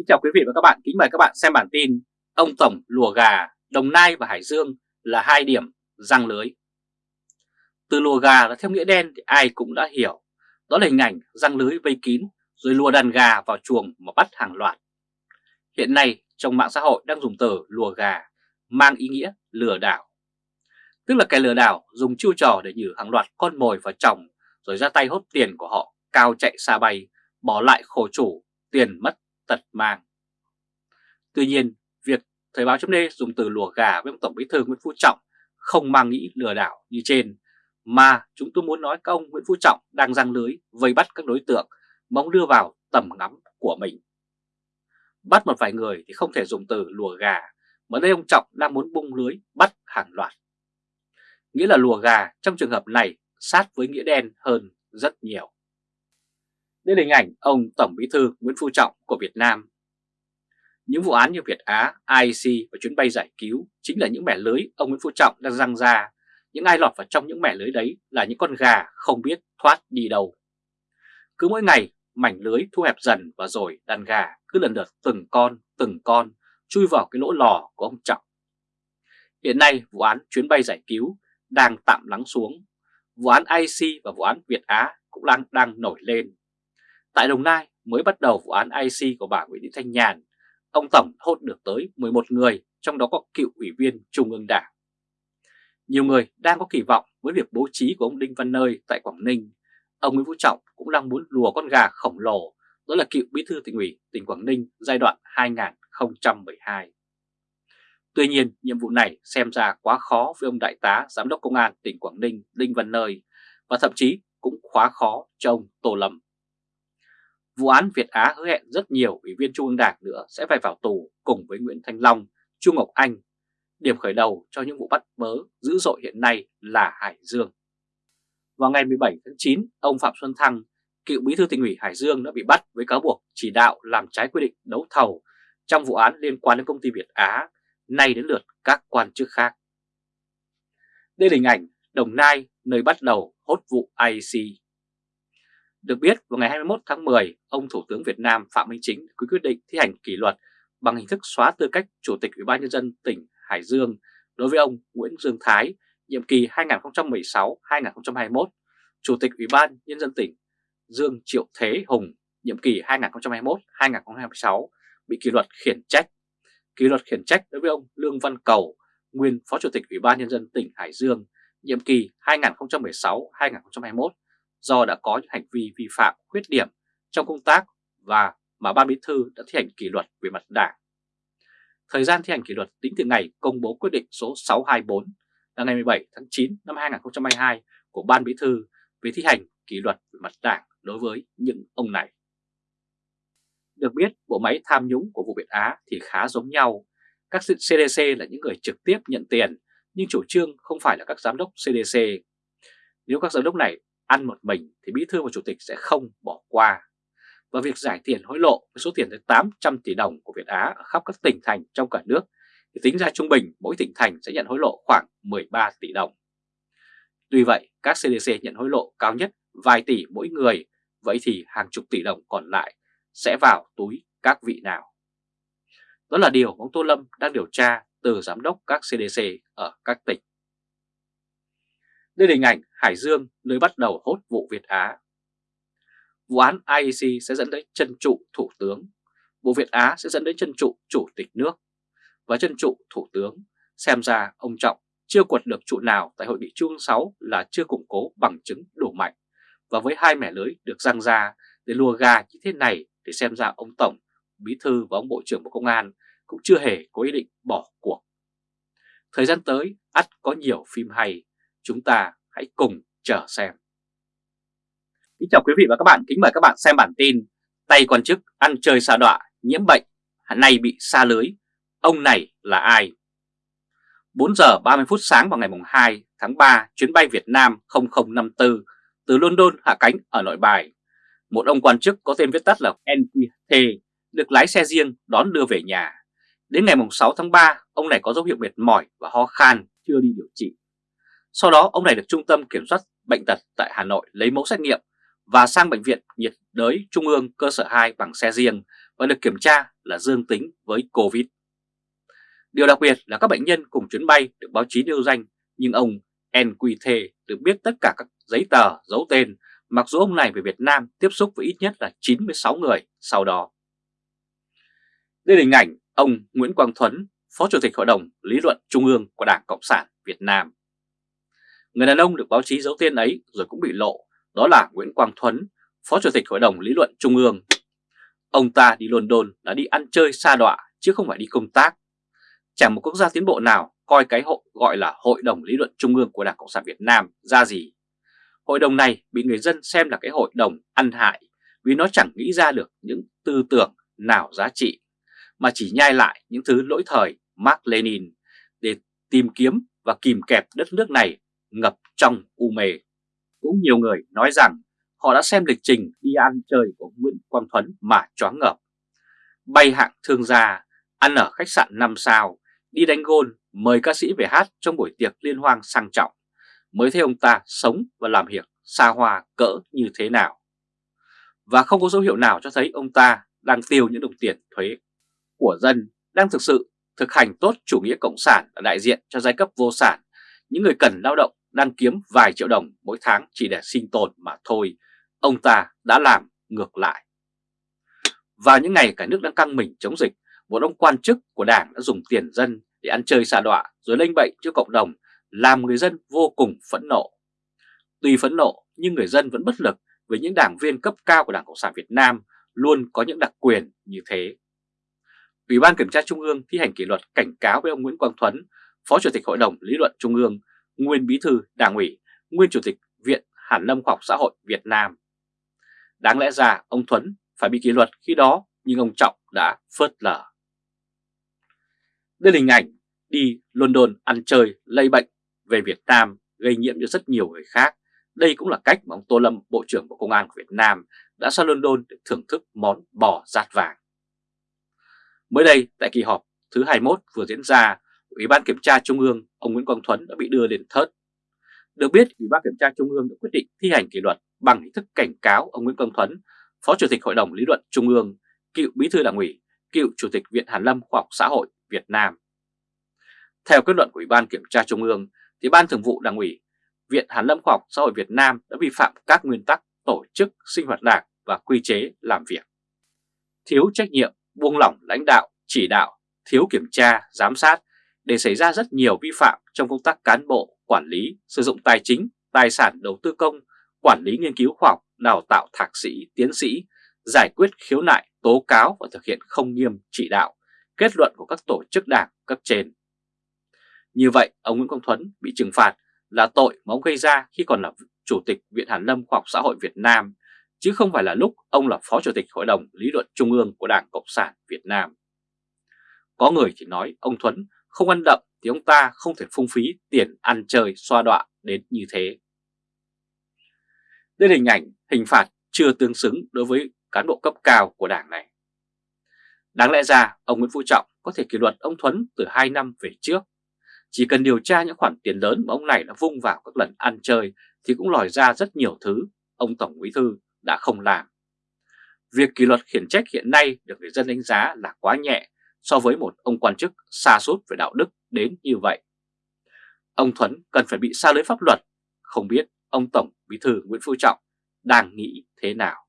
Kính chào quý vị và các bạn, kính mời các bạn xem bản tin Ông Tổng lùa gà, Đồng Nai và Hải Dương là hai điểm răng lưới. Từ lùa gà là theo nghĩa đen thì ai cũng đã hiểu. Đó là hình ảnh răng lưới vây kín rồi lùa đàn gà vào chuồng mà bắt hàng loạt. Hiện nay trong mạng xã hội đang dùng từ lùa gà mang ý nghĩa lừa đảo. Tức là kẻ lừa đảo dùng chiêu trò để nhử hàng loạt con mồi vào chồng rồi ra tay hốt tiền của họ cao chạy xa bay bỏ lại khổ chủ tiền mất tật mang. Tuy nhiên, việc Thời báo chấm dùng từ lùa gà với ông Tổng Bí thư Nguyễn Phú Trọng không mang nghĩ lừa đảo như trên, mà chúng tôi muốn nói các ông Nguyễn Phú Trọng đang răng lưới vây bắt các đối tượng mong đưa vào tầm ngắm của mình. Bắt một vài người thì không thể dùng từ lùa gà, mà đây ông Trọng đang muốn bung lưới bắt hàng loạt. Nghĩa là lùa gà trong trường hợp này sát với nghĩa đen hơn rất nhiều đến hình ảnh ông Tổng Bí thư Nguyễn Phú Trọng của Việt Nam. Những vụ án như Việt Á, IC và chuyến bay giải cứu chính là những mẻ lưới ông Nguyễn Phú Trọng đang răng ra. Những ai lọt vào trong những mẻ lưới đấy là những con gà không biết thoát đi đâu. Cứ mỗi ngày mảnh lưới thu hẹp dần và rồi đàn gà cứ lần lượt từng con, từng con chui vào cái lỗ lò của ông Trọng. Hiện nay vụ án chuyến bay giải cứu đang tạm lắng xuống. Vụ án IC và vụ án Việt Á cũng đang đang nổi lên. Tại Đồng Nai mới bắt đầu vụ án IC của bà Nguyễn Thị Thanh Nhàn, ông Tổng hốt được tới 11 người, trong đó có cựu ủy viên Trung ương Đảng. Nhiều người đang có kỳ vọng với việc bố trí của ông Đinh Văn Nơi tại Quảng Ninh. Ông Nguyễn Phú Trọng cũng đang muốn lùa con gà khổng lồ, đó là cựu bí thư tỉnh ủy tỉnh Quảng Ninh giai đoạn 2012. Tuy nhiên, nhiệm vụ này xem ra quá khó với ông Đại tá Giám đốc Công an tỉnh Quảng Ninh Đinh Văn Nơi và thậm chí cũng quá khó cho ông Tô Lâm. Vụ án Việt Á hứa hẹn rất nhiều ủy viên Trung ương Đảng nữa sẽ phải vào tù cùng với Nguyễn Thanh Long, Trung Ngọc Anh. Điểm khởi đầu cho những vụ bắt bớ dữ dội hiện nay là Hải Dương. Vào ngày 17 tháng 9, ông Phạm Xuân Thăng, cựu bí thư tỉnh ủy Hải Dương đã bị bắt với cáo buộc chỉ đạo làm trái quy định đấu thầu trong vụ án liên quan đến công ty Việt Á, nay đến lượt các quan chức khác. Đây là hình ảnh Đồng Nai nơi bắt đầu hốt vụ IC được biết, vào ngày 21 tháng 10, ông Thủ tướng Việt Nam Phạm Minh Chính có quyết định thi hành kỷ luật bằng hình thức xóa tư cách Chủ tịch Ủy ban Nhân dân tỉnh Hải Dương đối với ông Nguyễn Dương Thái, nhiệm kỳ 2016-2021, Chủ tịch Ủy ban Nhân dân tỉnh Dương Triệu Thế Hùng, nhiệm kỳ 2021-2026, bị kỷ luật khiển trách. Kỷ luật khiển trách đối với ông Lương Văn Cầu, nguyên Phó Chủ tịch Ủy ban Nhân dân tỉnh Hải Dương, nhiệm kỳ 2016-2021 do đã có những hành vi vi phạm khuyết điểm trong công tác và mà Ban Bí thư đã thi hành kỷ luật về mặt đảng. Thời gian thi hành kỷ luật tính từ ngày công bố quyết định số 624 là ngày 17 tháng 9 năm 2022 của Ban Bí thư về thi hành kỷ luật về mặt đảng đối với những ông này. Được biết, bộ máy tham nhũng của vụ Việt Á thì khá giống nhau. Các CDC là những người trực tiếp nhận tiền, nhưng chủ trương không phải là các giám đốc CDC. Nếu các giám đốc này ăn một mình thì Bí thư và Chủ tịch sẽ không bỏ qua. Và việc giải tiền hối lộ với số tiền tới 800 tỷ đồng của Việt Á ở khắp các tỉnh thành trong cả nước thì tính ra trung bình mỗi tỉnh thành sẽ nhận hối lộ khoảng 13 tỷ đồng. Tuy vậy, các CDC nhận hối lộ cao nhất vài tỷ mỗi người, vậy thì hàng chục tỷ đồng còn lại sẽ vào túi các vị nào? Đó là điều ông Tô Lâm đang điều tra từ giám đốc các CDC ở các tỉnh. Đây là hình ảnh Hải Dương nơi bắt đầu hốt vụ Việt Á. Vụ án IEC sẽ dẫn đến chân trụ thủ tướng, vụ Việt Á sẽ dẫn đến chân trụ chủ tịch nước. Và chân trụ thủ tướng, xem ra ông Trọng chưa quật được trụ nào tại hội nghị Trung 6 là chưa củng cố bằng chứng đủ mạnh. Và với hai mẻ lưới được răng ra để lùa gà như thế này thì xem ra ông Tổng, Bí Thư và ông Bộ trưởng Bộ Công an cũng chưa hề có ý định bỏ cuộc. Thời gian tới, ắt có nhiều phim hay, chúng ta hãy cùng chờ xem. Kính chào quý vị và các bạn, kính mời các bạn xem bản tin Tay quan chức ăn chơi xa đọa, nhiễm bệnh, nay bị xa lưới, ông này là ai? 4 giờ 30 phút sáng vào ngày 2 tháng 3, chuyến bay Việt Nam 0054 từ London hạ cánh ở nội bài. Một ông quan chức có tên viết tắt là NQT được lái xe riêng đón đưa về nhà. Đến ngày 6 tháng 3, ông này có dấu hiệu mệt mỏi và ho khan, chưa đi điều trị. Sau đó ông này được Trung tâm Kiểm soát Bệnh tật tại Hà Nội lấy mẫu xét nghiệm và sang Bệnh viện nhiệt đới Trung ương cơ sở 2 bằng xe riêng và được kiểm tra là dương tính với Covid. Điều đặc biệt là các bệnh nhân cùng chuyến bay được báo chí nêu danh nhưng ông NQT được biết tất cả các giấy tờ, dấu tên mặc dù ông này về Việt Nam tiếp xúc với ít nhất là 96 người sau đó. Đây là hình ảnh ông Nguyễn Quang Thuấn, Phó Chủ tịch Hội đồng Lý luận Trung ương của Đảng Cộng sản Việt Nam. Người đàn ông được báo chí giấu tên ấy rồi cũng bị lộ, đó là Nguyễn Quang Thuấn, Phó Chủ tịch Hội đồng Lý luận Trung ương. Ông ta đi London là đi ăn chơi xa đọa chứ không phải đi công tác. Chẳng một quốc gia tiến bộ nào coi cái hội gọi là Hội đồng Lý luận Trung ương của Đảng Cộng sản Việt Nam ra gì. Hội đồng này bị người dân xem là cái hội đồng ăn hại vì nó chẳng nghĩ ra được những tư tưởng nào giá trị, mà chỉ nhai lại những thứ lỗi thời Mark Lenin để tìm kiếm và kìm kẹp đất nước này ngập trong u mê. Cũng nhiều người nói rằng họ đã xem lịch trình đi ăn chơi của Nguyễn Quang Thuấn mà choáng ngợp. Bay hạng thương gia, ăn ở khách sạn 5 sao, đi đánh gôn, mời ca sĩ về hát trong buổi tiệc liên hoan sang trọng, mới thấy ông ta sống và làm việc xa hoa cỡ như thế nào. Và không có dấu hiệu nào cho thấy ông ta đang tiêu những đồng tiền thuế của dân, đang thực sự thực hành tốt chủ nghĩa cộng sản là đại diện cho giai cấp vô sản, những người cần lao động đang kiếm vài triệu đồng mỗi tháng chỉ để sinh tồn mà thôi, ông ta đã làm ngược lại. Vào những ngày cả nước đang căng mình chống dịch, một ông quan chức của đảng đã dùng tiền dân để ăn chơi xa đọa rồi lây bệnh cho cộng đồng, làm người dân vô cùng phẫn nộ. Tuy phẫn nộ nhưng người dân vẫn bất lực với những đảng viên cấp cao của Đảng Cộng sản Việt Nam luôn có những đặc quyền như thế. Ủy ban Kiểm tra Trung ương thi hành kỷ luật cảnh cáo với ông Nguyễn Quang Thuấn, Phó Chủ tịch Hội đồng Lý luận Trung ương, nguyên Bí thư Đảng ủy, nguyên Chủ tịch Viện Hàn Lâm Khoa học Xã hội Việt Nam. Đáng lẽ ra ông Thuấn phải bị kỷ luật khi đó nhưng ông Trọng đã phớt lờ. Đây là hình ảnh đi London ăn chơi lây bệnh về Việt Nam gây nhiễm cho rất nhiều người khác. Đây cũng là cách mà ông Tô Lâm, Bộ trưởng Bộ Công an của Việt Nam đã sang London để thưởng thức món bò rát vàng. Mới đây, tại kỳ họp thứ 21 vừa diễn ra, Ủy ban Kiểm tra Trung ương, ông Nguyễn Quang Thuấn đã bị đưa lên thớt. Được biết, Ủy ban Kiểm tra Trung ương đã quyết định thi hành kỷ luật bằng hình thức cảnh cáo ông Nguyễn Quang Thuấn, Phó Chủ tịch Hội đồng Lý luận Trung ương, cựu Bí thư Đảng ủy, cựu Chủ tịch Viện Hàn Lâm Khoa học Xã hội Việt Nam. Theo kết luận của Ủy ban Kiểm tra Trung ương, thì Ban Thường vụ Đảng ủy, Viện Hàn Lâm Khoa học Xã hội Việt Nam đã vi phạm các nguyên tắc tổ chức sinh hoạt đảng và quy chế làm việc. Thiếu trách nhiệm, buông lỏng lãnh đạo, chỉ đạo, thiếu kiểm tra, giám sát để xảy ra rất nhiều vi phạm trong công tác cán bộ, quản lý, sử dụng tài chính, tài sản đầu tư công, quản lý nghiên cứu khoa học, đào tạo thạc sĩ, tiến sĩ, giải quyết khiếu nại, tố cáo và thực hiện không nghiêm chỉ đạo, kết luận của các tổ chức đảng cấp trên. Như vậy, ông Nguyễn Công Thuấn bị trừng phạt là tội mà ông gây ra khi còn là Chủ tịch Viện Hàn Lâm Khoa học Xã hội Việt Nam, chứ không phải là lúc ông là Phó Chủ tịch Hội đồng Lý luận Trung ương của Đảng Cộng sản Việt Nam. Có người thì nói ông Thuấn không ăn đậm thì ông ta không thể phung phí tiền ăn chơi xoa đọa đến như thế. Đây là hình ảnh, hình phạt chưa tương xứng đối với cán bộ cấp cao của đảng này. Đáng lẽ ra, ông Nguyễn Phú Trọng có thể kỷ luật ông Thuấn từ 2 năm về trước. Chỉ cần điều tra những khoản tiền lớn mà ông này đã vung vào các lần ăn chơi thì cũng lòi ra rất nhiều thứ ông Tổng Bí Thư đã không làm. Việc kỷ luật khiển trách hiện nay được người dân đánh giá là quá nhẹ so với một ông quan chức xa sút về đạo đức đến như vậy. Ông Thuấn cần phải bị xa lưới pháp luật, không biết ông Tổng Bí Thư Nguyễn Phú Trọng đang nghĩ thế nào.